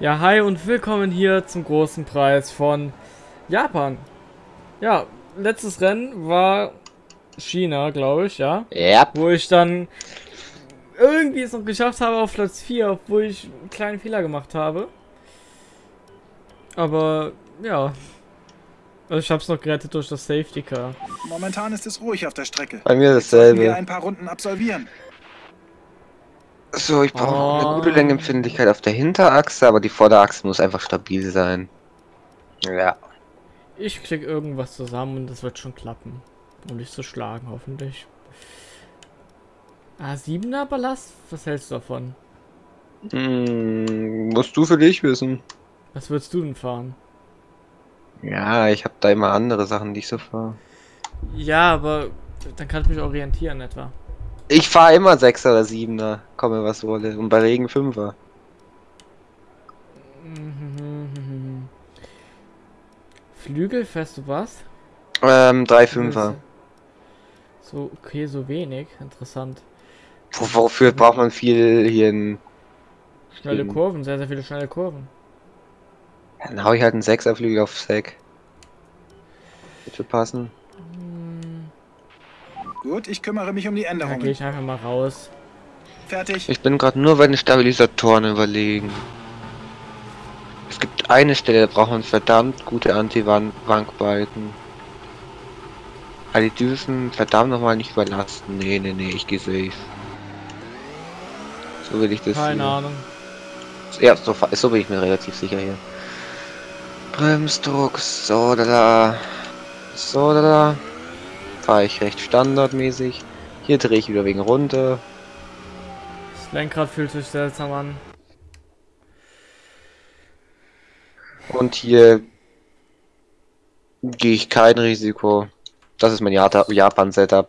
Ja, hi und willkommen hier zum großen Preis von Japan. Ja, letztes Rennen war China, glaube ich, ja. Ja. Wo ich dann irgendwie es noch geschafft habe auf Platz 4, obwohl ich einen kleinen Fehler gemacht habe. Aber, ja. Also ich habe es noch gerettet durch das Safety Car. Momentan ist es ruhig auf der Strecke. Bei mir sollten wir dasselbe. ein paar Runden absolvieren. So, ich brauche Oh. eine gute Längenempfindlichkeit auf der Hinterachse, aber die Vorderachse muss einfach stabil sein. Ja. Ich krieg irgendwas zusammen und das wird schon klappen. Und nicht zu schlagen, hoffentlich. Ah, 7er Ballast? Was hältst du davon? Hm, musst du für dich wissen. Was würdest du denn fahren? Ja, ich habe da immer andere Sachen, die ich so fahre. Ja, aber dann kann ich mich orientieren etwa. Ich fahre immer 6er oder 7er, komme was wolle. Und bei Regen 5er. Mhm. Flügel, fährst du was? Ähm, 3 5er. So, okay, so wenig. Interessant. Wo- Wofür braucht man viel hier in. Schnelle. Kurven, sehr, sehr viele schnelle Kurven. Dann hau ich halt einen 6er Flügel auf Sack. Bitte passen. Hm, Gut, ich kümmere mich um die Da gehe Änderungen. ich einfach mal raus. Fertig. Ich bin gerade nur bei den Stabilisatoren überlegen. Es gibt eine Stelle, da braucht man verdammt gute Anti-Wankbalken. Aber die dürfen verdammt nochmal nicht überlasten. Nee, nee, nee, ich gehe safe. So will ich das Keine hier. Ahnung. Ja, so, so bin ich mir relativ sicher hier. Bremsdruck, so da da. So da da. Fahre ich recht standardmäßig. Hier drehe ich wieder wegen runter. Das Lenkrad fühlt sich seltsam an. Und hier gehe ich kein Risiko. Das ist mein Japan-Setup.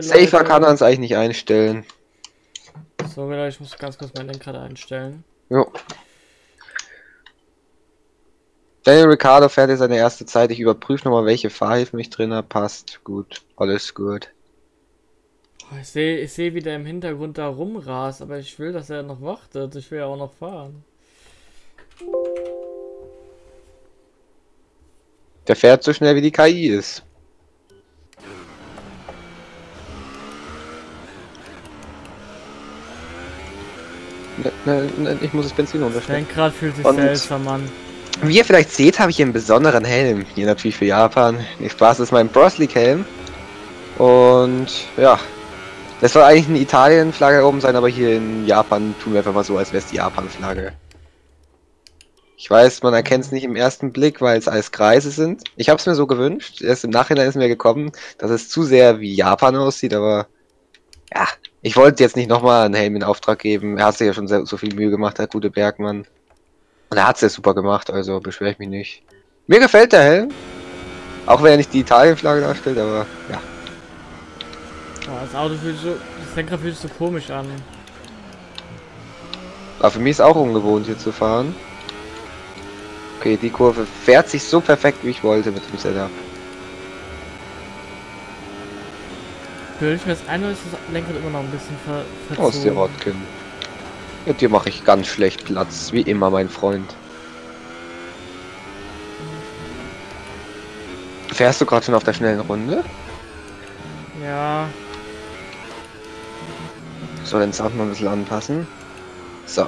Safer kann er es eigentlich nicht einstellen. Sorry, Leute, ich muss ganz kurz mein Lenkrad einstellen. Jo. Daniel Ricciardo fährt jetzt seine erste Zeit. Ich überprüfe nochmal, welche Fahrhilfen ich drin habe. Passt. Gut. Alles gut. Oh, ich sehe, ich sehe, wie der im Hintergrund da rumrast, aber ich will, dass er noch wartet. Ich will ja auch noch fahren. Der fährt so schnell, wie die KI ist. Ne, ne, ne, ich muss das Benzin unterstellen. Lenkrad fühlt sich Und- seltsam an. Wie ihr vielleicht seht, habe ich hier einen besonderen Helm. Hier natürlich für Japan. Nee, Spaß, das ist mein Bros League Helm. Und ja. Das soll eigentlich eine Italien-Flagge oben sein, aber hier in Japan tun wir einfach mal so, als wäre es die Japan-Flagge. Ich weiß, man erkennt es nicht im ersten Blick, weil es alles Kreise sind. Ich habe es mir so gewünscht. Erst im Nachhinein ist mir gekommen, dass es zu sehr wie Japan aussieht, aber ja, ich wollte jetzt nicht nochmal einen Helm in Auftrag geben. Er hat sich ja schon sehr, so viel Mühe gemacht, der gute Bergmann. Und er hat es ja super gemacht, also beschwere ich mich nicht. Mir gefällt der Helm. Auch wenn er nicht die Italien-Flagge darstellt, aber ja. Oh, das Auto fühlt sich so, das Lenkrad fühlt sich so komisch an. Aber für mich ist auch ungewohnt hier zu fahren. Okay, die Kurve fährt sich so perfekt, wie ich wollte mit dem Setup. Bilde ich mir das ein oder ist das Lenkrad immer noch ein bisschen ver Aus der verzogen? Rotkin. Mit dir mache ich ganz schlecht Platz, wie immer, mein Freund. Fährst du gerade schon auf der schnellen Runde? Ja, So, den Sound mal ein bisschen anpassen. So.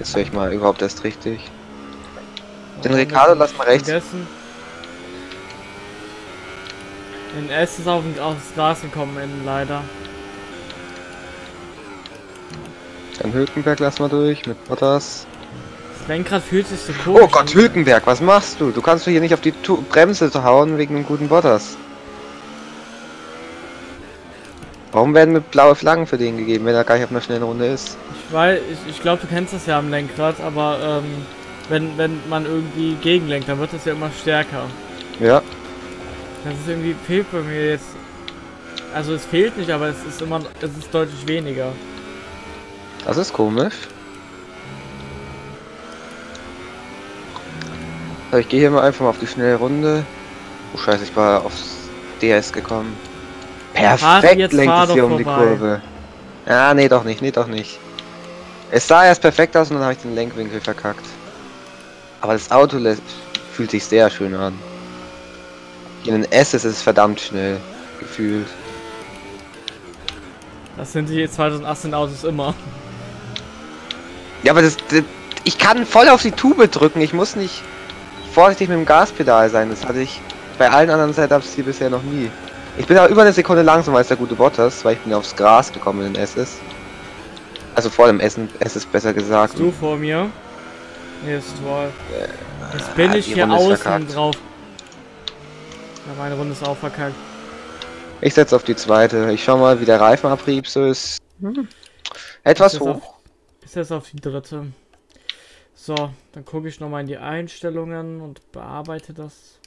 Jetzt höre ich mal überhaupt erst richtig. Den Ricardo lass mal rechts. Vergessen. In S ist auf, aufs Gras gekommen, leider. Dann Hülkenberg lass mal durch mit Bottas. Das Lenkrad fühlt sich so komisch Oh Gott. Hülkenberg, was machst du? Du kannst doch hier nicht auf die tu Bremse hauen wegen einem guten Bottas. Warum werden mir blaue Flaggen für den gegeben, wenn er gar nicht auf einer schnellen Runde ist? Ich weiß, ich, ich glaube, du kennst das ja am Lenkrad, aber ähm, wenn, wenn man irgendwie gegenlenkt, dann wird das ja immer stärker. Ja, Das ist irgendwie, fehlt bei mir jetzt. Also es fehlt nicht, aber es ist immer, es ist deutlich weniger. Das ist komisch. So, ich gehe hier mal einfach mal auf die schnelle Runde. Oh scheiße, ich war aufs DS gekommen. Perfekt lenkt es hier um die. Kurve. Ah, nee, doch nicht, nee, doch nicht. Es sah erst perfekt aus und dann habe ich den Lenkwinkel verkackt. Aber das Auto fühlt sich sehr schön an. In den S ist es verdammt schnell gefühlt. Das sind die 2018 Autos immer. Ja, aber das, das, ich kann voll auf die Tube drücken. Ich muss nicht vorsichtig mit dem Gaspedal sein. Das hatte ich bei allen anderen Setups hier bisher noch nie. Ich bin aber über eine Sekunde langsamer als der gute Bottas, weil ich bin aufs Gras gekommen in den SS. Also vor dem Essen, es ist besser gesagt. Du vor mir. Hier ist toll. Jetzt bin ah, ich hier außen verkackt. drauf. Ja, meine Runde ist auch verkackt. Ich setze auf die zweite. Ich schau mal, wie der Reifenabrieb so ist. Hm. Etwas hoch. Ist jetzt auf die dritte. So, dann gucke ich nochmal in die Einstellungen und bearbeite das.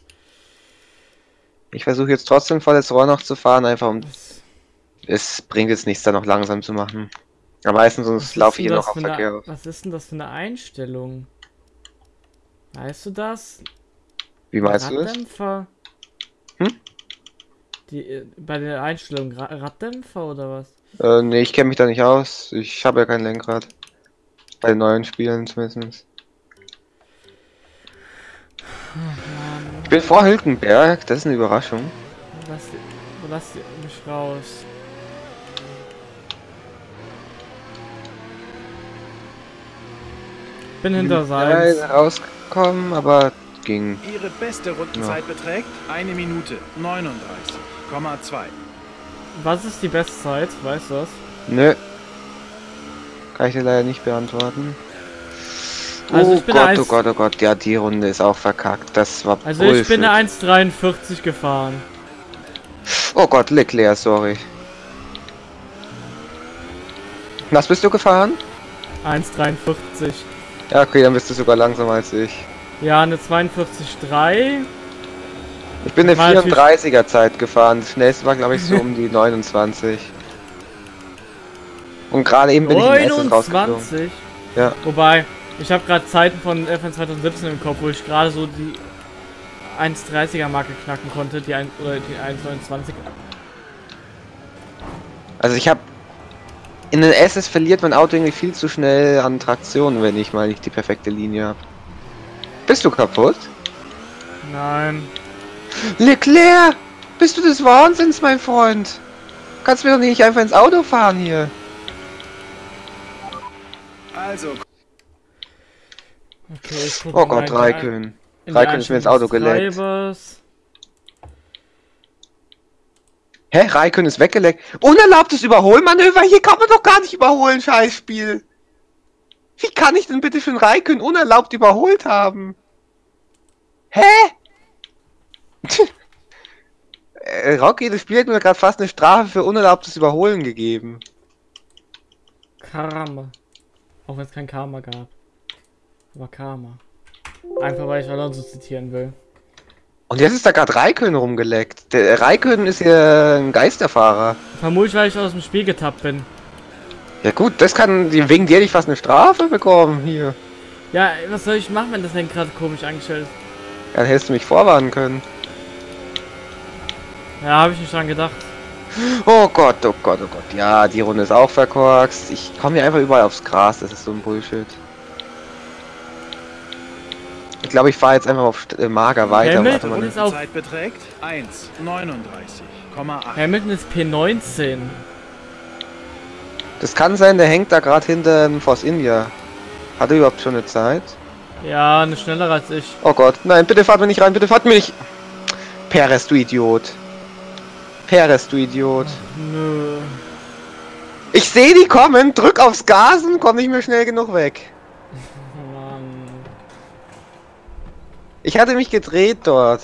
Ich versuche jetzt trotzdem volles Rohr noch zu fahren, einfach um. das Es bringt jetzt nichts, da noch langsam zu machen. Am meisten was sonst laufe ich hier das noch auf für eine- Verkehr. Was ist denn das für eine Einstellung? Weißt du das? Wie meinst du das? Raddämpfer? Hm? Die, äh, bei der Einstellung Ra Raddämpfer oder was? Äh, nee, ich kenne mich da nicht aus. Ich habe ja kein Lenkrad. Bei den neuen Spielen zumindest. Ich bin vor Hülkenberg, das ist eine Überraschung. Lass, lass mich raus. Bin hinter Seins. rausgekommen, aber ging. Ihre beste Rundenzeit beträgt eine Minute 39,2. Was ist die Bestzeit? Weißt du das? Nö. Kann ich dir leider nicht beantworten. Also oh Gott, oh Gott, oh Gott, ja, die Runde ist auch verkackt. Das war Also ich bin Bullshit. eine 1,43 gefahren. Oh Gott, Leclerc, sorry. Was bist du gefahren? 1,43. Ja, okay, dann bist du sogar langsamer als ich. Ja, eine 42,3. Ich bin eine War natürlich- 34er Zeit gefahren. Das schnellste war, glaube ich, so um die 29. Und gerade eben bin ich in SS rausgeflogen. 29. Ja. Wobei, ich habe gerade Zeiten von FN 2017 im Kopf, wo ich gerade so die 1,30er Marke knacken konnte, die oder die 1,29. Also ich habe in den SS verliert mein Auto irgendwie viel zu schnell an Traktion, wenn ich mal nicht die perfekte Linie habe. Bist du kaputt? Nein. Leclerc! Bist du des Wahnsinns, mein Freund? Kannst mir doch nicht einfach ins Auto fahren hier. Also, Okay, ich guck Oh Gott, Raikön. Raikön ist mir ins Auto geleckt. Hä? Raikön ist weggeleckt. Unerlaubtes Überholmanöver? Hier kann man doch gar nicht überholen, Scheißspiel. Wie kann ich denn bitte für einen Raikön unerlaubt überholt haben? Hä? äh, Rocky, das Spiel hat mir gerade fast eine Strafe für unerlaubtes Überholen gegeben. Karma. Auch wenn es kein Karma gab. Aber Karma. Einfach weil ich Alonso zitieren will. Und jetzt ist da gerade Raikön rumgeleckt. Der Raikön ist ja ein Geisterfahrer. Vermutlich, weil ich aus dem Spiel getappt bin. Ja gut, das kann wegen dir ich fast eine Strafe bekommen hier. Ja, was soll ich machen, wenn das Lenkrad komisch eingestellt ist? Dann hättest du mich vorwarnen können. Ja, habe ich nicht dran gedacht. Oh Gott, oh Gott, oh Gott. Ja, die Runde ist auch verkorkst. Ich komme hier einfach überall aufs Gras. Das ist so ein Bullshit. Ich glaube, ich fahre jetzt einfach auf äh, Mager weiter. Hamilton Warte Ist auf- Rundenzeit beträgt 1,39,8. Hamilton ist P19. Das kann sein, der hängt da gerade hinter dem Force India. Hat er überhaupt schon eine Zeit? Ja, eine schnellere als ich. Oh Gott, nein, bitte fahrt mir nicht rein, bitte fahrt mir nicht. Perez, du Idiot. Perez, du Idiot. Nö. Ich sehe die kommen, drück aufs Gas und komm nicht mehr schnell genug weg. Mann. Ich hatte mich gedreht dort.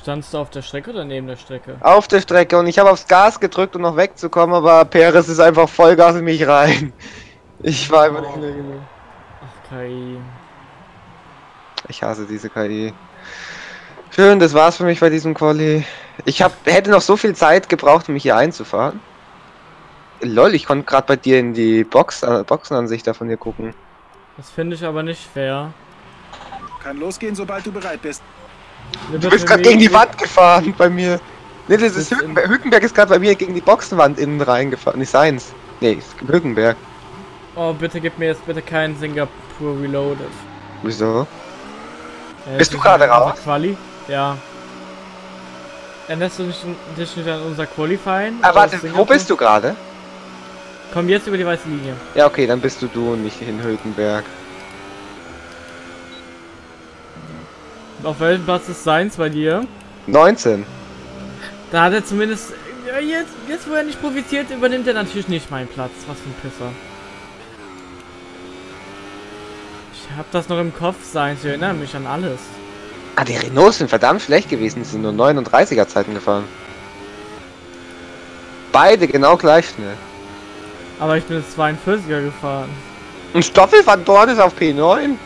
Standst du auf der Strecke oder neben der Strecke? Auf der Strecke und ich habe aufs Gas gedrückt, um noch wegzukommen, aber Perez ist einfach Vollgas in mich rein. Ich war einfach nicht schnell genug. Ach, KI. Ich hasse diese KI. Schön, das war's für mich bei diesem Quali. Ich hab, hätte noch so viel Zeit gebraucht, um mich hier einzufahren. Lol, ich konnte gerade bei dir in die Box, äh, Boxenansicht da von dir gucken. Das finde ich aber nicht fair. Kann losgehen, sobald du bereit bist. Du bist gerade gegen die Wand gefahren bei mir. Nee, das ist Hülkenberg. Hülkenberg ist gerade bei mir gegen die Boxenwand innen reingefahren. Nicht seins. Nee, ist Hülkenberg. Oh, bitte gib mir jetzt bitte keinen Singapur Reloaded. Wieso? Äh, Bist du gerade raus? Quali? Ja. Änderst du nicht, dich nicht an unser Qualifying? Ah, warte, wo bist du gerade? Komm jetzt über die weiße Linie. Ja, okay, dann bist du du und nicht in Hülkenberg. Auf welchem Platz ist Seins bei dir? 19. Da hat er zumindest. Jetzt, jetzt, wo er nicht profitiert, übernimmt er natürlich nicht meinen Platz. Was für ein Pisser. Ich hab das noch im Kopf, Seins. Ich erinnere mich an alles. Ah, die Renaults sind verdammt schlecht gewesen. Die sind nur 39er Zeiten gefahren. Beide genau gleich schnell. Aber ich bin jetzt 42er gefahren. Und Stoffel van Dorn ist auf P9.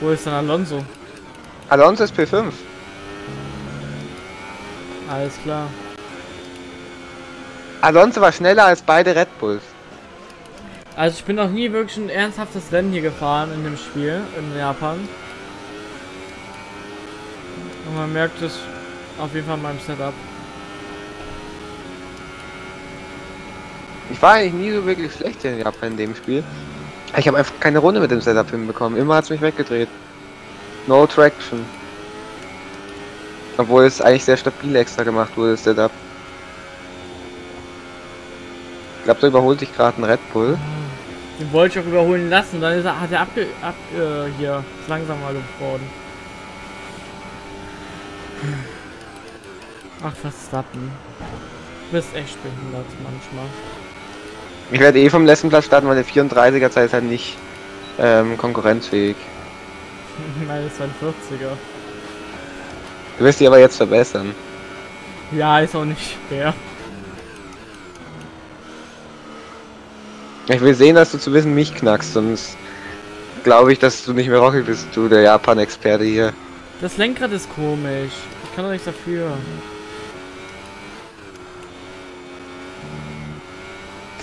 Wo ist denn Alonso? Alonso ist P5. Alles klar. Alonso war schneller als beide Red Bulls. Also ich bin noch nie wirklich ein ernsthaftes Rennen hier gefahren in dem Spiel in Japan. Man merkt es auf jeden Fall in meinem Setup. Ich war eigentlich nie so wirklich schlecht in Japan in dem Spiel. Ich habe einfach keine Runde mit dem Setup hinbekommen. Immer hat's mich weggedreht. No Traction. Obwohl es eigentlich sehr stabil extra gemacht wurde, das Setup. Ich glaube, da überholt sich gerade ein Red Bull. Den wollte ich auch überholen lassen, dann ist er, hat er abge, ab, äh, hier langsamer geworden. Ach, Verstappen. Du bist echt behindert manchmal. Ich werde eh vom letzten Platz starten, weil der 34er Zeit ist halt nicht ähm, konkurrenzfähig. Meine 42er. Du wirst die aber jetzt verbessern. Ja, ist auch nicht schwer. Ich will sehen, dass du zu wissen mich knackst, sonst glaube ich, dass du nicht mehr Rocky bist, du der Japan-Experte hier. Das Lenkrad ist komisch. Kann doch nichts dafür.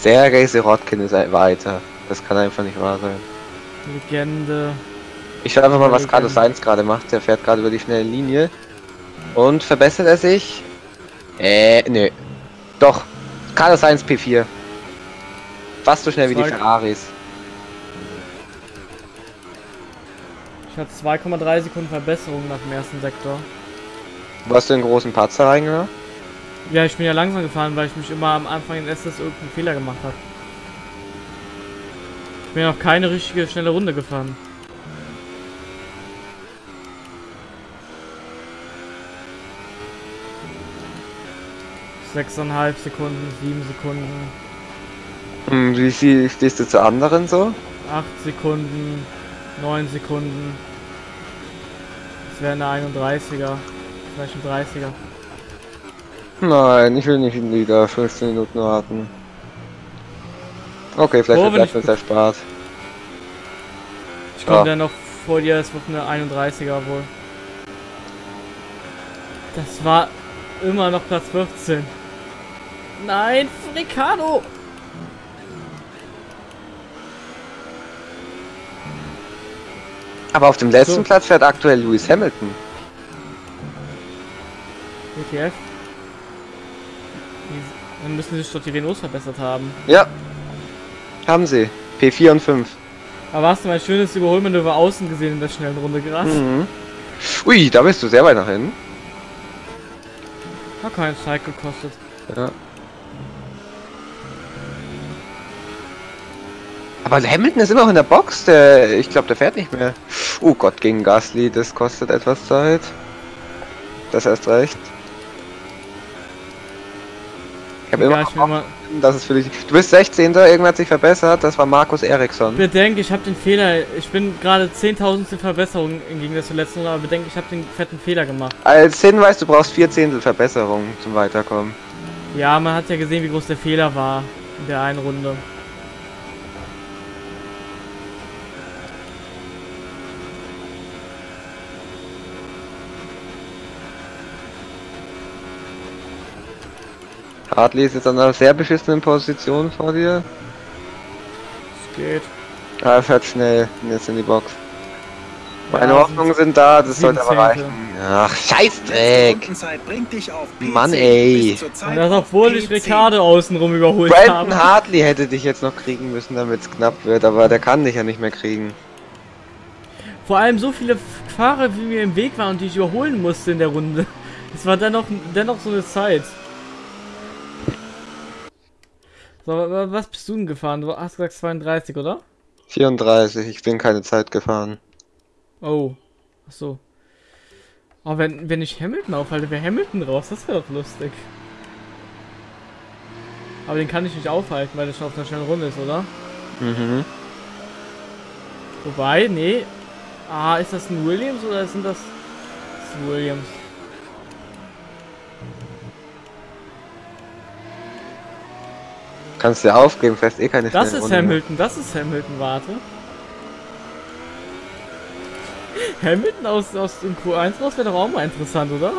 Der Race Rotkin ist ein weiter. Das kann einfach nicht wahr sein. Legende. Ich schau einfach mal, was. Carlos Sainz gerade macht. Der fährt gerade über die schnelle Linie. Und verbessert er sich? Äh, nö. Doch. Carlos Sainz P4. Fast so schnell wie die Ferraris. Ich hatte 2,3 Sekunden Verbesserung nach dem ersten Sektor. Wo hast du den großen Patzer reingemacht? Ja, ich bin ja langsam gefahren, weil ich mich immer am Anfang in SS irgendeinen Fehler gemacht habe. Ich bin ja noch keine richtige schnelle Runde gefahren. Sechseinhalb Sekunden, sieben Sekunden, Hm, wie viel stehst du zu anderen so? acht Sekunden, neun Sekunden. Das wäre eine 31er, vielleicht ein 30er. Nein, ich will nicht wieder 15 Minuten warten. Okay, vielleicht Oh, ich- uns erspart. Ich komme Ja. dann noch vor dir, es wird eine 31er wohl. Das war immer noch Platz 14. Nein, Ricardo! Aber auf dem letzten So. Platz fährt aktuell Lewis Hamilton. Die- Dann müssen sich doch die Renaults verbessert haben. Ja. Haben sie. P4 und 5. Aber hast du mein schönes Überholmanöver außen gesehen in der schnellen Runde gerade? Mhm. Ui, da bist du sehr weit nach hinten. Hat keinen Zeit gekostet. Ja. Aber Hamilton ist immer noch in der Box. Der, ich glaube, der fährt nicht mehr. Oh Gott, gegen Gasly, das kostet etwas Zeit. Das erst recht. Habe Ja, immer ich will mal. das ist für dich. Du bist 16. Irgendwer hat sich verbessert. Das war Markus Eriksson. Bedenke, ich habe den Fehler. Ich bin gerade 10.000 Verbesserung im Gegensatz zur letzten Runde, aber bedenke, ich habe den fetten Fehler gemacht. Als Hinweis, du brauchst vier Zehntel Verbesserung zum Weiterkommen. Ja, man hat ja gesehen, wie groß der Fehler war in der einen Runde. Hartley ist jetzt an einer sehr beschissenen Position vor dir. Es geht. Ah, er fährt schnell jetzt in die Box. Meine Ja, Hoffnungen sind da, das sollte aber reichen. Ach, Scheißdreck! Rundenzeit bringt dich auf P10 Mann, ey. Und das obwohl ich P10. Ricardo außenrum überholt Brandon habe. Hartley hätte dich jetzt noch kriegen müssen, damit es knapp wird, aber der kann dich ja nicht mehr kriegen. Vor allem so viele Fahrer, wie mir im Weg waren und die ich überholen musste in der Runde. Es war dennoch, dennoch so eine Zeit. So, wa- was bist du denn gefahren? Du hast gesagt 32, oder? 34, ich bin keine Zeit gefahren. Oh. Ach so. Aber wenn, wenn ich Hamilton aufhalte, wäre Hamilton raus. Das wäre doch lustig. Aber den kann ich nicht aufhalten, weil der schon auf einer schnellen Runde ist, oder? Mhm. Wobei, nee. Ah, ist das ein Williams oder sind das, das ist ein Williams? Kannst dir aufgeben, fährst eh keine Das ist Runde mehr. Hamilton, das ist Hamilton, warte. Hamilton aus, aus dem Q1 raus wäre doch auch mal interessant, oder?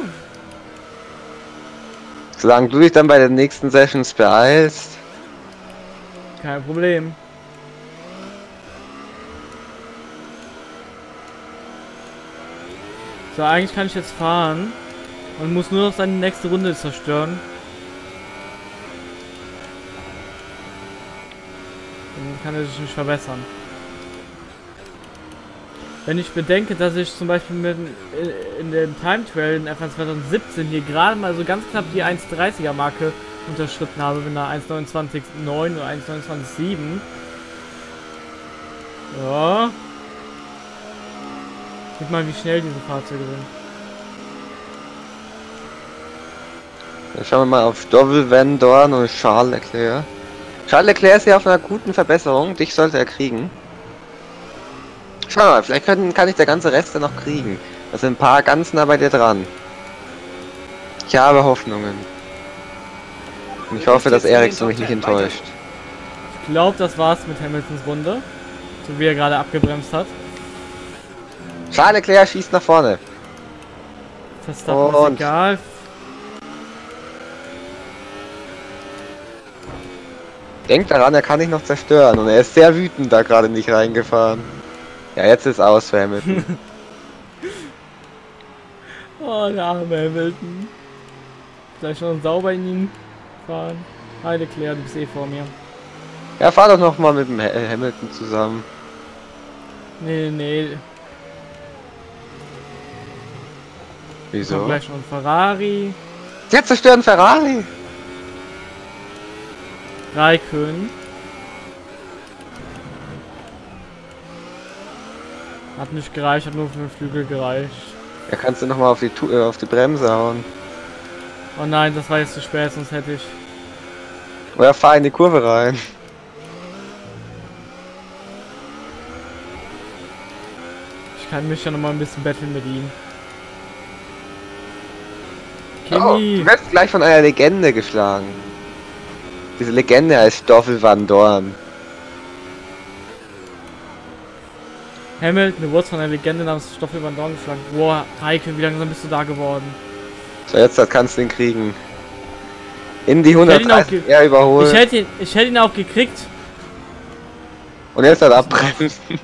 Solange du dich dann bei den nächsten Sessions beeilst. Kein Problem. So, eigentlich kann ich jetzt fahren und muss nur noch seine nächste Runde zerstören. Kann er sich nicht verbessern. Wenn ich bedenke, dass ich zum Beispiel mit, in- in dem Time Trail in F1 2017 hier gerade mal so ganz knapp die 1,30er Marke unterschritten habe mit einer 1,29,9 oder 1,29,7. Ja. Guck mal, wie schnell diese Fahrzeuge sind. Dann schauen wir mal auf Dovel Van Dorn und Charles Leclerc. Charles Leclerc ist ja auf einer guten Verbesserung, dich sollte er kriegen. Schau mal, vielleicht können, kann ich der ganze Rest dann noch kriegen. Da sind ein paar ganz nah bei dir dran. Ich habe Hoffnungen. Und ich hoffe, dass Ericsson mich nicht enttäuscht. Ich glaube, das war's mit Hamiltons Runde. So wie er gerade abgebremst hat. Charles Leclerc schießt nach vorne. Verstappen Und- ist egal. Denkt daran, er kann dich noch zerstören. Und er ist sehr wütend da gerade nicht reingefahren. Ja, jetzt ist aus für Hamilton. Oh, der arme Hamilton. Vielleicht noch sauber in ihn fahren. Hi Leclerc, du bist eh vor mir. ja, fahr doch noch mal mit dem äh, Hamilton zusammen. Nee, nee. Wieso? noch ein Ferrari. Der zerstört einen Ferrari. Raikön. Hat nicht gereicht, hat nur für den Flügel gereicht. Ja, kannst du noch mal auf die, äh, auf die Bremse hauen. Oh nein, das war jetzt zu spät, sonst hätte ich. Oder fahr in die Kurve rein. Ich kann mich ja noch mal ein bisschen betteln mit ihm. Oh, Kimi! du wirst gleich von einer Legende geschlagen. Diese Legende heißt Stoffel Van Dorn. Hamilton, du wurdest von einer Legende namens Stoffel Van Dorn geschlagen. Boah, Raikön, wie langsam bist du da geworden? So, jetzt kannst du ihn kriegen. In die hätte ihn auch 130 ge- er überholt. Ich hätte ihn, ich hätte ihn auch gekriegt. Und jetzt hat er abbremsen.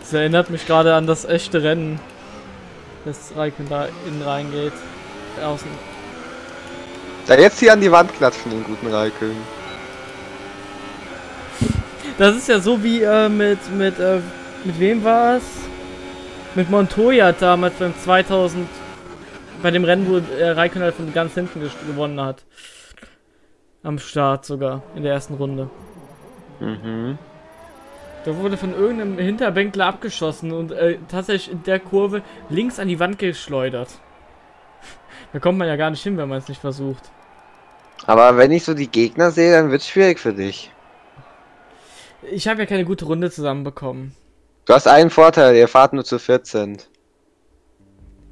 Das erinnert mich gerade an das echte Rennen. Dass Raikön da innen reingeht. Außen. Da jetzt hier an die Wand klatschen, den guten Raikön. Das ist ja so wie äh, mit, mit, äh, mit wem war es? Mit Montoya damals beim 2000, bei dem Rennen, wo äh, Raikön halt von ganz hinten gewonnen hat. Am Start sogar, in der ersten Runde. Mhm. Da wurde von irgendeinem Hinterbänkler abgeschossen und äh, tatsächlich in der Kurve links an die Wand geschleudert. Da kommt man ja gar nicht hin, wenn man es nicht versucht. Aber wenn ich so die Gegner sehe, dann wird's schwierig für dich. Ich habe ja keine gute Runde zusammenbekommen. Du hast einen Vorteil, ihr fahrt nur zu 14.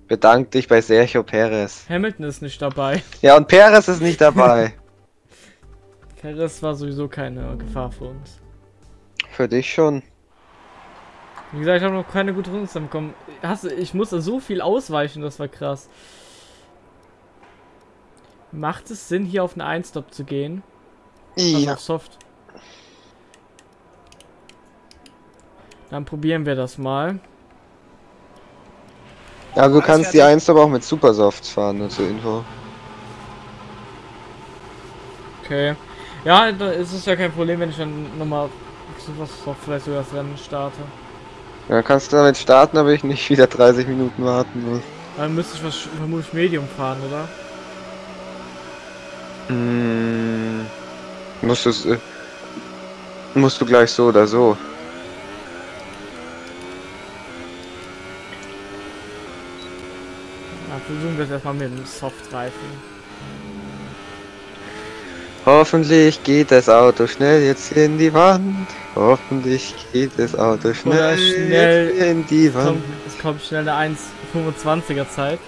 Bedank dich bei Sergio Perez. Hamilton ist nicht dabei. Ja, und Perez ist nicht dabei. Perez war sowieso keine Gefahr für uns. für dich schon. Wie gesagt, ich habe noch keine gute Runde zusammenbekommen. Hast, du- ich musste so viel ausweichen, das war krass. Macht es Sinn, hier auf einen Einstop zu gehen? Also Ja. auf Soft. Dann probieren wir das mal. Ja, du Alles kannst die fertig? 1 aber auch mit Supersofts fahren, nur zur Info. Okay. Ja, da ist es ja kein Problem, wenn ich dann nochmal was doch vielleicht sogar das Rennen starte. Ja, kannst du damit starten, aber ich nicht wieder 30 Minuten warten muss. Dann müsste ich was vermutlich Medium fahren, oder? Hm, musst, äh, musst du gleich so oder so. Ja, versuchen wir es erstmal mit dem Softreifen. Hoffentlich geht das Auto schnell jetzt in die Wand. Hoffentlich geht das Auto schnell, schnell in die Wand. kommt, es kommt schnell eine 1,25er Zeit.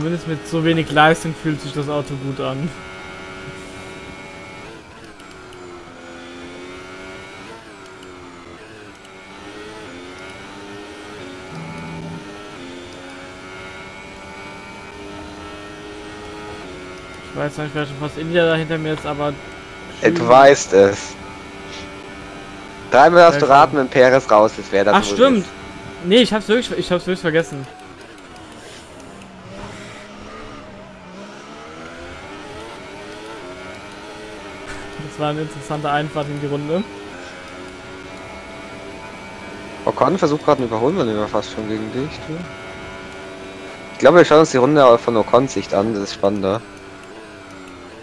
Zumindest mit so wenig Leistung fühlt sich das Auto gut an. Ich weiß nicht, wer schon fast India da hinter mir ist, aber... Du weißt es. Dreimal darfst du raten, wenn Perez raus ist, wer das Ach stimmt! ist. Nee, ich hab's wirklich, ich hab's wirklich vergessen. War eine interessante Einfahrt in die Runde. Ocon versucht gerade ein Überholmanöver fast schon gegen dich. Du. Ich glaube, wir schauen uns die Runde von Ocons Sicht an, das ist spannender.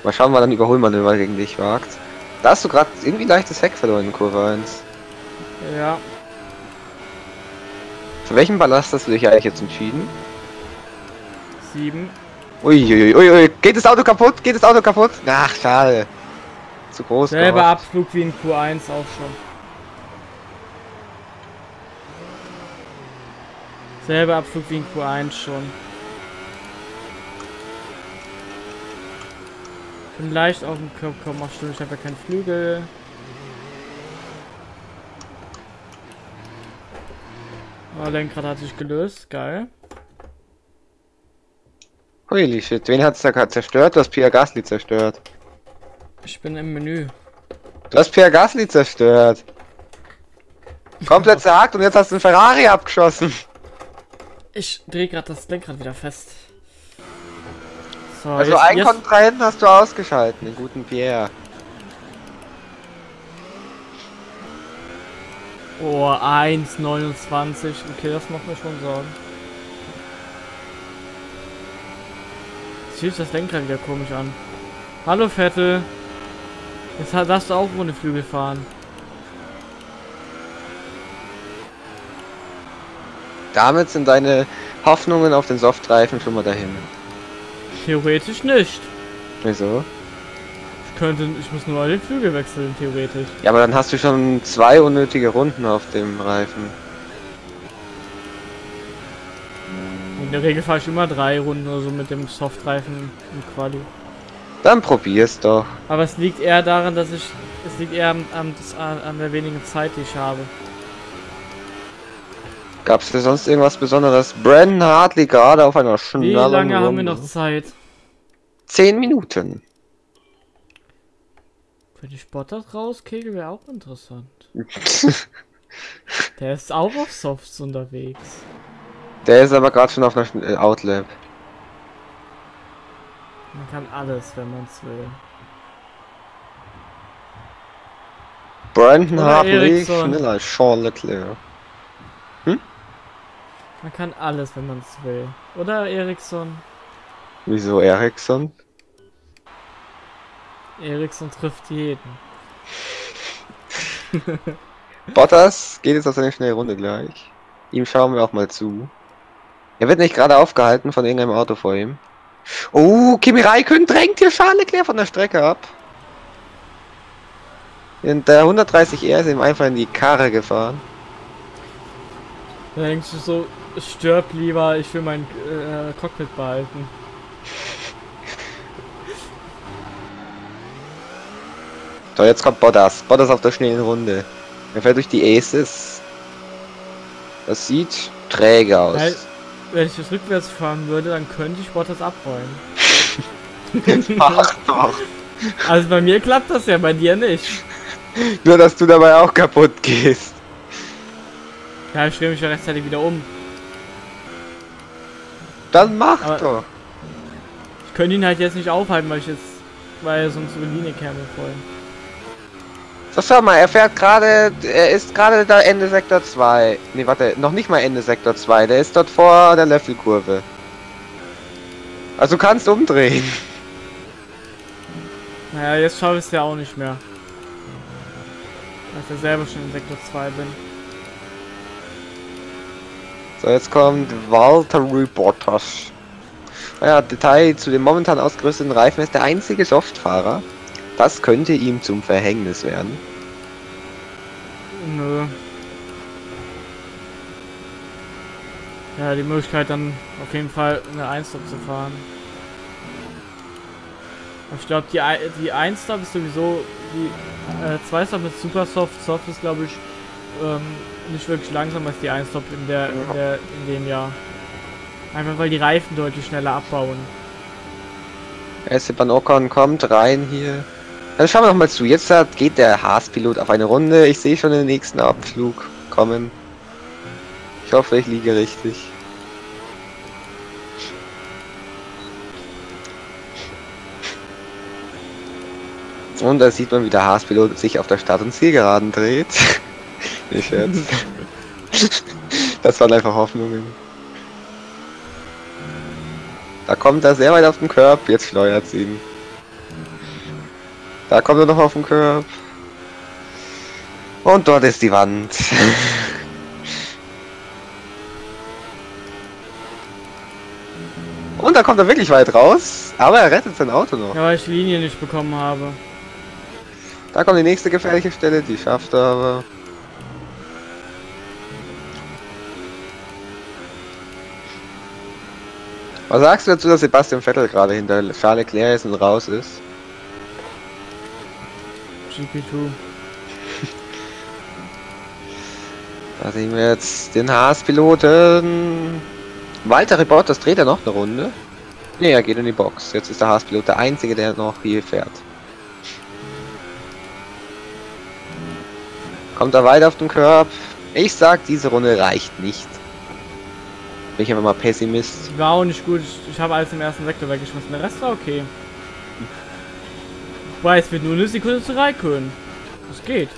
Mal schauen, wann ein Überholmanöver gegen dich wagt. Da hast du gerade irgendwie leichtes Heck verloren in Kurve 1. Ja, Für welchen Ballast hast du dich eigentlich jetzt entschieden? sieben. Uiuiui, ui, ui. geht das Auto kaputt? Geht das Auto kaputt? Ach, schade. Zu groß. Selber gehofft. Abflug wie in Q1 auch schon. Selber Abflug wie in Q1 schon. Bin leicht auf dem Kopf, komm, ach stimmt, ich habe ja keinen Flügel. Oh, Lenkrad hat sich gelöst, geil. Holy shit, wen hat's da gerade zerstört? Du hast Pierre Gasly zerstört. Ich bin im Menü. Du hast Pierre Gasly zerstört. Komplett zerhackt und jetzt hast du einen Ferrari abgeschossen. Ich drehe gerade das Lenkrad wieder fest. So, Also jetzt, einen jetzt, Kontrahenten hast du ausgeschalten, den guten Pierre. Oh, 1,29. Okay, das macht mir schon Sorgen. Jetzt fühlt das Lenkrad wieder komisch an. Hallo Vettel. Jetzt darfst du auch ohne Flügel fahren. Damit sind deine Hoffnungen auf den Softreifen schon mal dahin. Theoretisch nicht. Wieso? Ich könnte, ich muss nur den Flügel wechseln, theoretisch. Ja, aber dann hast du schon zwei unnötige Runden auf dem Reifen. In der Regel fahre ich immer drei Runden oder so mit dem Softreifen im Quali. Dann probier's doch. Aber es liegt eher daran, dass ich. Es liegt eher am, am, an, an der wenigen Zeit, die ich habe. Gab's dir sonst irgendwas Besonderes? Brandon Hartley gerade auf einer Wie schnellen lange haben wir noch Zeit? Zehn Minuten. Wenn ich Bottas rauskegel, wäre auch interessant. Der ist auch auf Softs unterwegs. Der ist aber gerade schon auf einer äh, Outlap. Man kann alles, wenn man es will. Brandon Hartley schneller als Charles Leclerc. Man kann alles, wenn man es will. Oder Ericsson? Wieso Ericsson? Ericsson trifft jeden. Bottas geht jetzt auf seine schnelle Runde gleich. Ihm schauen wir auch mal zu. Er wird nicht gerade aufgehalten von irgendeinem Auto vor ihm. Oh, Kimi Räikkönen drängt hier Charles Leclerc von der Strecke ab. Und der 130R ist ihm einfach in die Karre gefahren. Da denkst du so, stirb lieber, ich will mein äh, Cockpit behalten. So, jetzt kommt Bottas. Bottas auf der schnellen Runde. Er fährt durch die Aces. Das sieht träge aus. Wenn ich das rückwärts fahren würde, dann könnte ich Bottas abräumen. Mach doch. Also bei mir klappt das ja, bei dir nicht. Nur, dass du dabei auch kaputt gehst. Ja, ich drehe mich ja rechtzeitig wieder um. Dann mach Aber- doch. Ich könnte ihn halt jetzt nicht aufhalten, weil ich jetzt, weil er sonst über die Linie käme voll. So, schau mal, er fährt gerade, er ist gerade da Ende Sektor 2. Ne, warte, noch nicht mal Ende Sektor 2. Der ist dort vor der Löffelkurve. Also du kannst umdrehen. Naja, jetzt schaffe ich es ja auch nicht mehr. Weil ich ja selber schon in Sektor 2 bin. So, jetzt kommt Walter Bottas. Naja, Detail zu dem momentan ausgerüsteten Reifen ist der einzige Softfahrer. Das könnte ihm zum Verhängnis werden. Nö. Ja, die Möglichkeit dann auf jeden Fall eine 1 Stop zu fahren. Ich glaube, die, die 1 Stop ist sowieso, die äh, 2 Stop ist super soft. Soft ist, glaube ich, ähm, nicht wirklich langsamer als die 1 Stop in, der, in, der, in dem Jahr. Einfach weil die Reifen deutlich schneller abbauen. Esteban Ocon kommt rein hier. Dann schauen wir noch mal zu. Jetzt geht der Haas-Pilot auf eine Runde. Ich sehe schon den nächsten Abflug kommen. Ich hoffe, ich liege richtig. Und da sieht man, wie der Haas-Pilot sich auf der Start- und Zielgeraden dreht. Nicht Scherz. Das waren einfach Hoffnungen. Da kommt er sehr weit auf den Körb, jetzt steuert ihn. Da kommt er noch auf den Körb. Und dort ist die Wand. Und da kommt er wirklich weit raus, aber er rettet sein Auto noch. Ja, weil ich die Linie nicht bekommen habe. Da kommt die nächste gefährliche Stelle, die schafft er aber. Was sagst du dazu, dass Sebastian Vettel gerade hinter Charles Leclerc ist und raus ist? GP2. Da sehen wir jetzt den Haas-Piloten. Walter Bottas dreht er noch eine Runde. Ne, er geht in die Box. Jetzt ist der Haas-Pilot der einzige, der noch hier fährt. Kommt er weiter auf den Körb? Ich sag, diese Runde reicht nicht. Bin ich einfach mal Pessimist. Die war auch nicht gut. Ich, ich habe alles im ersten Sektor weggeschmissen. Der Rest war okay. Wobei, es wird nur eine Sekunde zu Raikön. Das geht.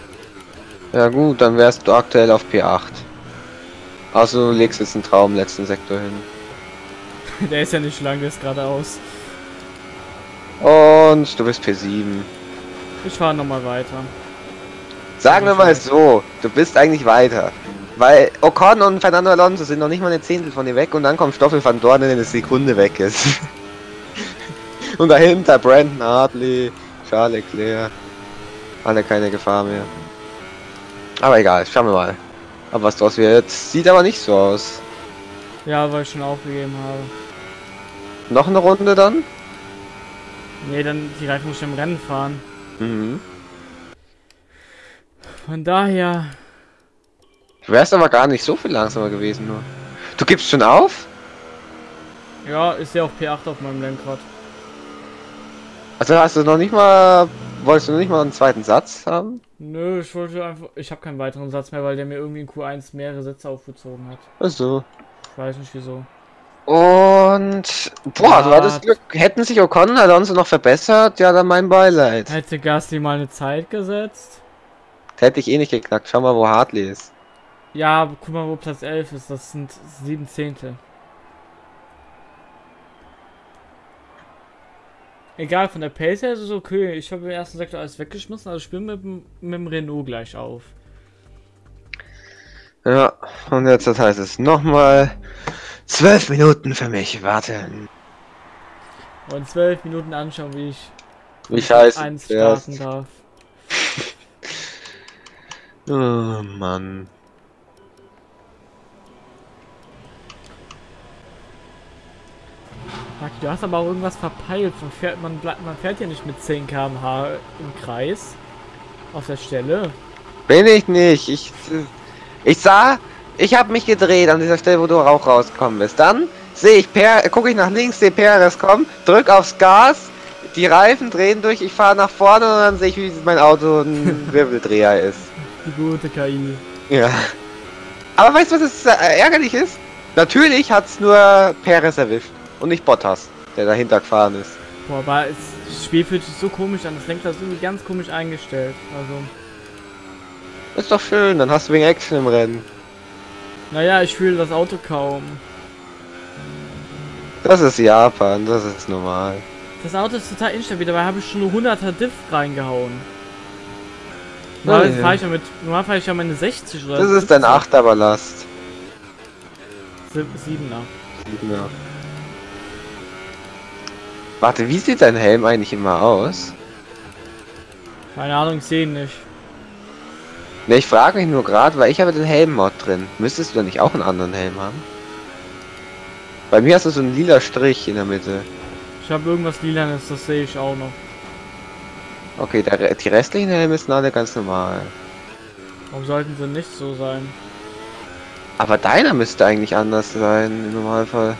Ja gut, dann wärst du aktuell auf P8. Also du legst jetzt einen Traum im letzten Sektor hin. Der ist ja nicht lang, der ist geradeaus. Und du bist P7. Ich fahre nochmal weiter. Sagen wir mal so, du bist eigentlich weiter. Weil Ocon und Fernando Alonso sind noch nicht mal eine Zehntel von dir weg und dann kommt Stoffel van Dorn, der eine Sekunde weg ist. und dahinter Brandon Hartley, Charles Leclerc. Alle keine Gefahr mehr. Aber egal, schauen wir mal. Aber was draus wird, sieht aber nicht so aus. Ja, weil ich schon aufgegeben habe. Noch eine Runde dann? Nee, dann die Reifen muss ich im Rennen fahren. Mhm. Von daher. Du wärst aber gar nicht so viel langsamer gewesen nur. Du gibst schon auf? Ja, ist ja auch P8 auf meinem Lenkrad. Also hast du noch nicht mal. Wolltest du noch nicht mal einen zweiten Satz haben? Nö, ich wollte einfach. Ich habe keinen weiteren Satz mehr, weil der mir irgendwie in Q1 mehrere Sätze aufgezogen hat. Also. Ich weiß nicht wieso. Und boah, du Ja. hattest Glück. Hätten sich Ocon Alonso noch verbessert, ja dann mein Beileid. Hätte Gasly mal eine Zeit gesetzt? Hätte ich eh nicht geknackt. Schau mal, wo Hartley ist. Ja, aber guck mal, wo Platz 11 ist. Das sind sieben Zehntel. Egal, von der Pace her ist es okay. Ich habe im ersten Sektor alles weggeschmissen, also bin mit, dem- mit dem Renault gleich auf. Ja, und jetzt das heißt es nochmal zwölf Minuten für mich warten. Und zwölf Minuten anschauen, wie ich Wie scheiße. eins starten darf. Oh Mann. Maki, du hast aber auch irgendwas verpeilt. Man fährt, man, bleibt- man fährt ja nicht mit 10 km/h im Kreis. Auf der Stelle. Bin ich nicht. Ich, ich sah, ich habe mich gedreht an dieser Stelle, wo du auch rausgekommen bist. Dann sehe ich, per, gucke ich nach links, sehe Perez kommen, drück aufs Gas, die Reifen drehen durch, ich fahre nach vorne und dann sehe ich, wie mein Auto ein Wirbeldreher ist. Die gute KI. Ja. Aber weißt du, was das äh, ärgerlich ist? Natürlich hat's nur Perez erwischt und nicht Bottas, der dahinter gefahren ist. Boah, aber das Spiel fühlt sich so komisch an. Das Lenkrad ist irgendwie ganz komisch eingestellt. Also. Ist doch schön, dann hast du wegen Action im Rennen. Naja, ich fühle das Auto kaum. Das ist Japan, das ist normal. Das Auto ist total instabil, dabei habe ich schon eine 100er Diff reingehauen. Normal fahre ich ja mit, ich ja meine 60 oder Das ist dein 8er Ballast. 7er. 7er. Warte, wie sieht dein Helm eigentlich immer aus? Keine Ahnung, ich sehe ihn nicht. Ne, ich frage mich nur gerade, weil ich habe den Helm-Mod drin. Müsstest du da nicht auch einen anderen Helm haben? Bei mir hast du so einen lila Strich in der Mitte. Ich habe irgendwas lilanes, das sehe ich auch noch. Okay, der, die restlichen Helme sind alle ganz normal. Warum sollten sie nicht so sein? Aber deiner müsste eigentlich anders sein im Normalfall.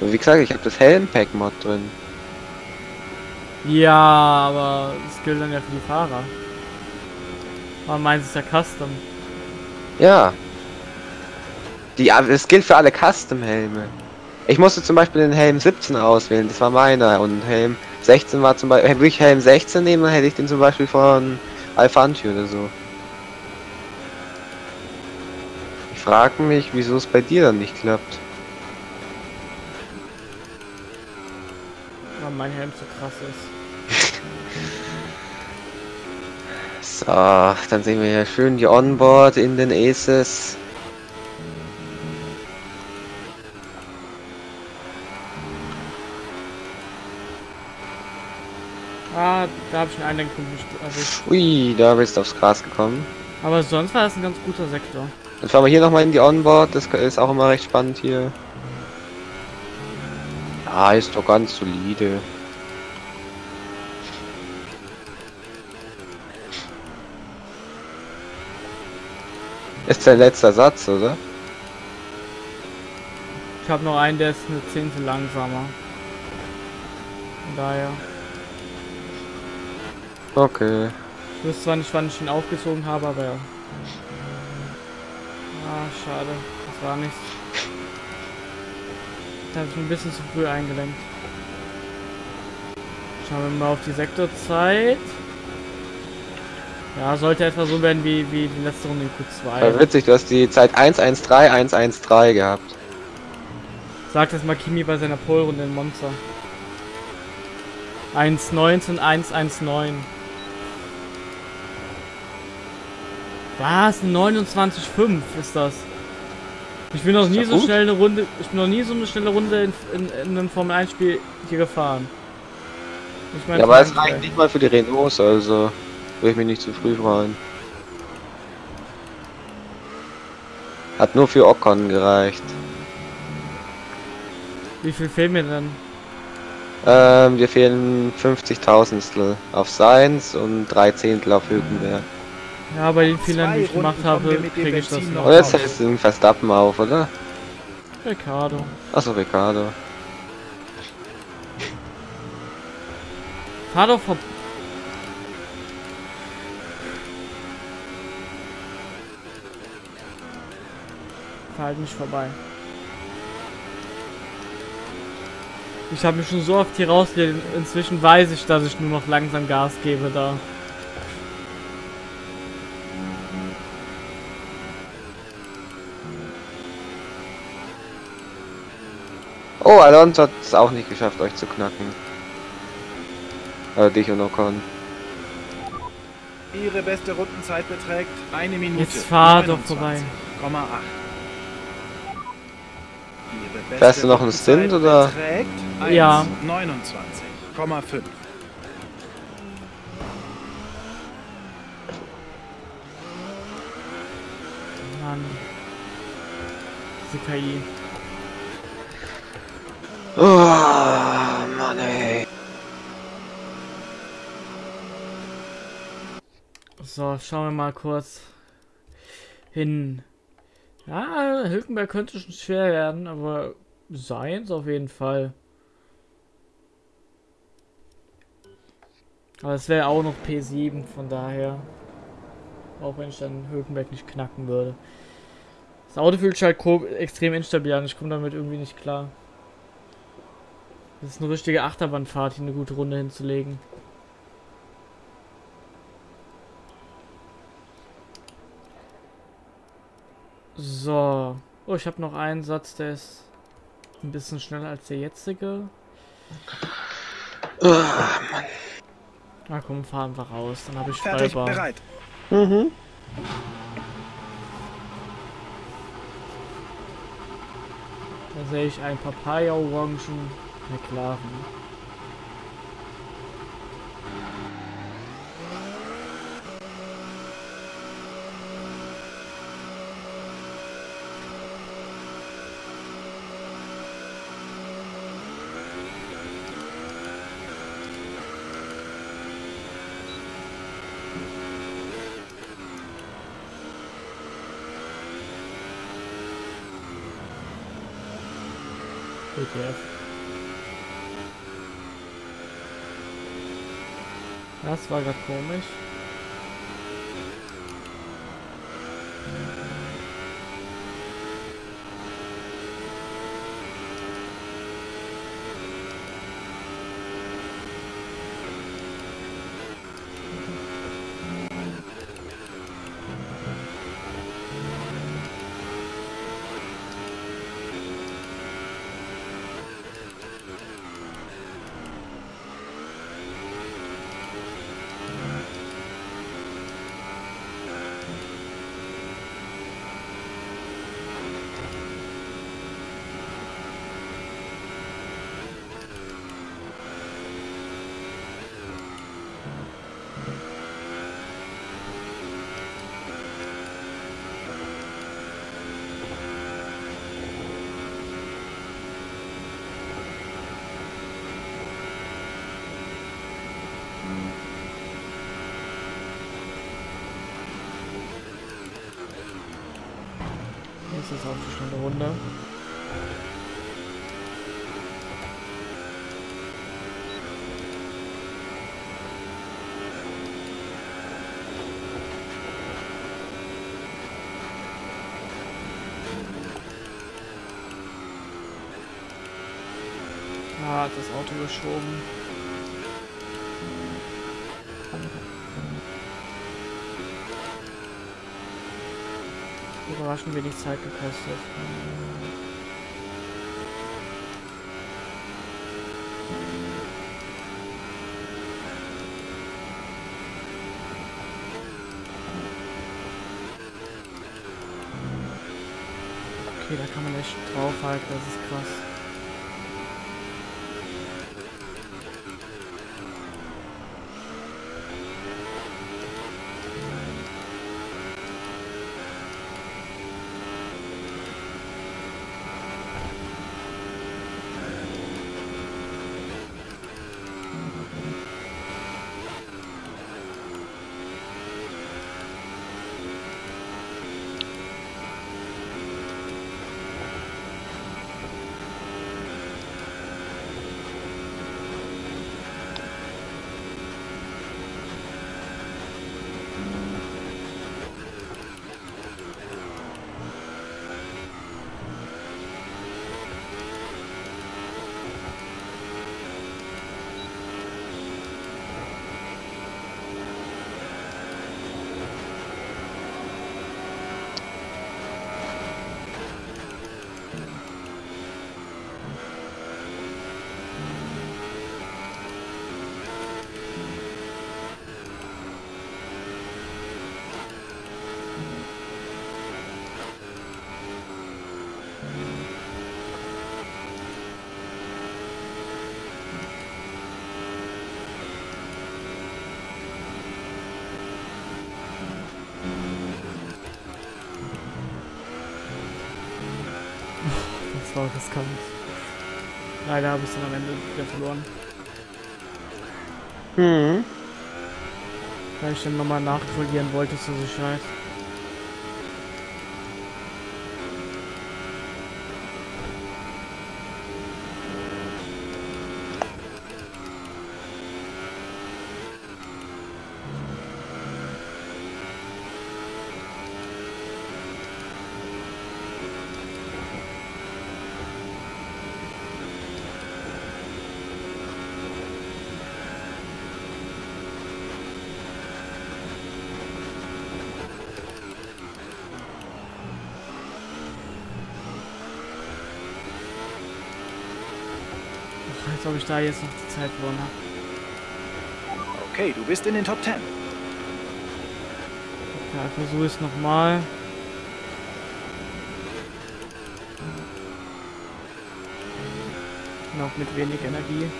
Aber wie gesagt, ich habe das Helm-Pack-Mod drin. Ja, aber das gilt dann ja für die Fahrer. Aber meins ist ja Custom. Ja. Die, es gilt für alle Custom-Helme. Ich musste zum Beispiel den Helm 17 auswählen, das war meiner. Und Helm 16 war zum Beispiel, würde ich Helm 16 nehmen, dann hätte ich den zum Beispiel von Alfanti oder so. Ich frage mich, wieso es bei dir dann nicht klappt. Mein Helm so krass ist. So, dann sehen wir hier schön die Onboard in den Aces. Ah, da habe ich einen Einlenkpunkt nicht erwischt. Ui, da bist du aufs Gras gekommen. Aber sonst war das ein ganz guter Sektor. Dann fahren wir hier nochmal in die Onboard, das ist auch immer recht spannend hier. Ja, ist doch ganz solide. Ist dein letzter Satz, oder? Ich habe noch einen, der ist eine Zehntel langsamer. Von daher. Okay. Ich wusste zwar nicht, wann ich ihn aufgezogen habe, aber ja. Ah, schade. Das war nichts. Da habe ich ein bisschen zu früh eingelenkt. Schauen wir mal auf die Sektorzeit. Ja, sollte etwa so werden wie, wie die letzte Runde in Ja, Q2. witzig, du hast die Zeit 113, 113 gehabt. Sagt das Makimi bei seiner Polrunde in Monza. 1.19, 1.19. Was? 29,5 ist das. Ich bin noch nie so gut. schnell eine Runde, ich bin noch nie so eine schnelle Runde in, in, in einem Formel 1 Spiel hier gefahren. Ich mein Ja, aber es reicht nicht mal für die Renaults, also will ich mich nicht zu früh freuen. Hat nur für Ocon gereicht. Wie viel fehlt mir denn? Ähm, wir fehlen 50.000stel auf Seins und 3 Zehntel auf Hülkenberg. Ja, bei den Fehlern, die ich gemacht habe, kriege ich das noch. Und jetzt hältst du den Verstappen auf, oder? Ricardo. Achso, Ricardo. Fahr doch vor. Fahr halt nicht vorbei. Ich habe mich schon so oft hier rausgelehnt. Inzwischen weiß ich, dass ich nur noch langsam Gas gebe da. Oh, Alonso hat es auch nicht geschafft, euch zu knacken. Äh, dich und Ocon. Ihre beste Rundenzeit beträgt eine Minute. Jetzt fahr doch vorbei. 29,8. Ihre beste Fährst du noch einen Stint, oder? Ja. 29,5. Mann. Diese KI. Oh, Mann, ey. So, schauen wir mal kurz hin. Ja, Hülkenberg könnte schon schwer werden, aber seins auf jeden Fall. Aber es wäre auch noch P7, von daher. Auch wenn ich dann Hülkenberg nicht knacken würde. Das Auto fühlt sich halt extrem instabil an. Ich komme damit irgendwie nicht klar. Das ist eine richtige Achterbahnfahrt, hier eine gute Runde hinzulegen. So. Oh, ich habe noch einen Satz, der ist ein bisschen schneller als der jetzige. Oh, Mann. Na komm, fahren wir raus. Dann habe ich Fertig, Freibahn. bereit. Mhm. Da sehe ich ein Papaya-Orangen McLaren. WTF. Das war gerade komisch. Das ist auch eine schnelle Runde. Ah, hat das Auto geschoben. Überraschend wenig Zeit gekostet. Okay, da kann man echt draufhalten, das ist krass. War riskant. Leider habe ich dann am Ende wieder verloren. Hm. Weil ich dann nochmal nachkorrigieren wollte zur Sicherheit. Da jetzt noch die Zeit verloren habe. Okay, du bist in den Top 10. Ja, versuche es nochmal. Noch mit wenig Energie.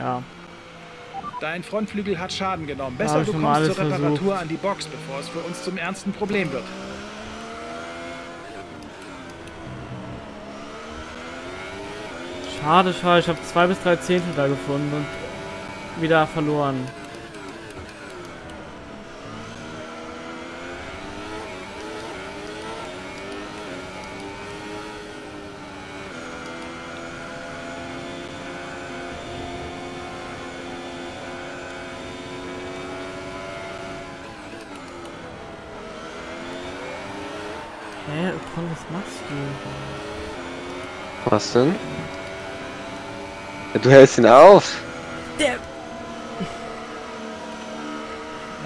Ja, Dein Frontflügel hat Schaden genommen. Besser du kommst zur Reparatur versucht. an die Box, bevor es für uns zum ernsten Problem wird. schade, schade. Ich habe zwei bis drei Zehntel da gefunden und wieder verloren. Hä, Ocon, was machst du? Was denn? Ja, du hältst ihn auf.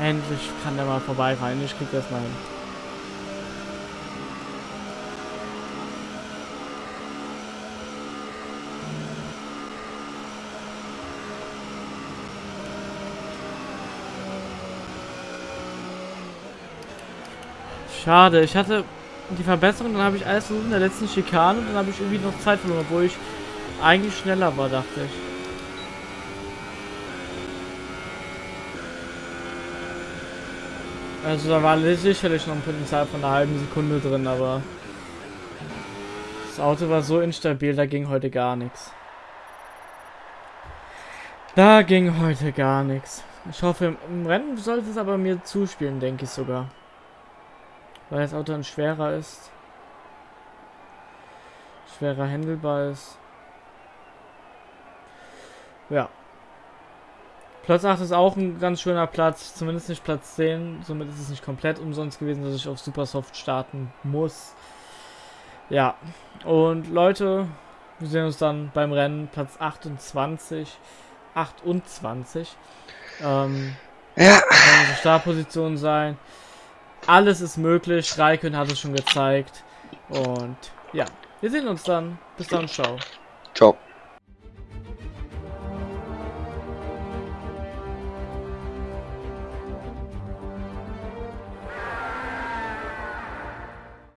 Endlich kann der mal vorbei rein. Ich krieg das mal hin. Schade, ich hatte die Verbesserung, dann habe ich alles versucht in der letzten Schikane und dann habe ich irgendwie noch Zeit verloren, obwohl ich eigentlich schneller war, dachte ich. Also da war sicherlich noch ein Potenzial von einer halben Sekunde drin, aber das Auto war so instabil, da ging heute gar nichts. Da ging heute gar nichts. Ich hoffe, im- im Rennen sollte es aber mir zuspielen, denke ich sogar. Weil das Auto dann schwerer ist. Schwerer handelbar ist. Ja. Platz 8 ist auch ein ganz schöner Platz, zumindest nicht Platz 10. Somit ist es nicht komplett umsonst gewesen, dass ich auf Supersoft starten muss. Ja, und Leute, wir sehen uns dann beim Rennen Platz 28. 28. Ähm, Ja. Startposition sein. Alles ist möglich. Raikön hat es schon gezeigt. Und ja, wir sehen uns dann. Bis dann, ciao. Ciao.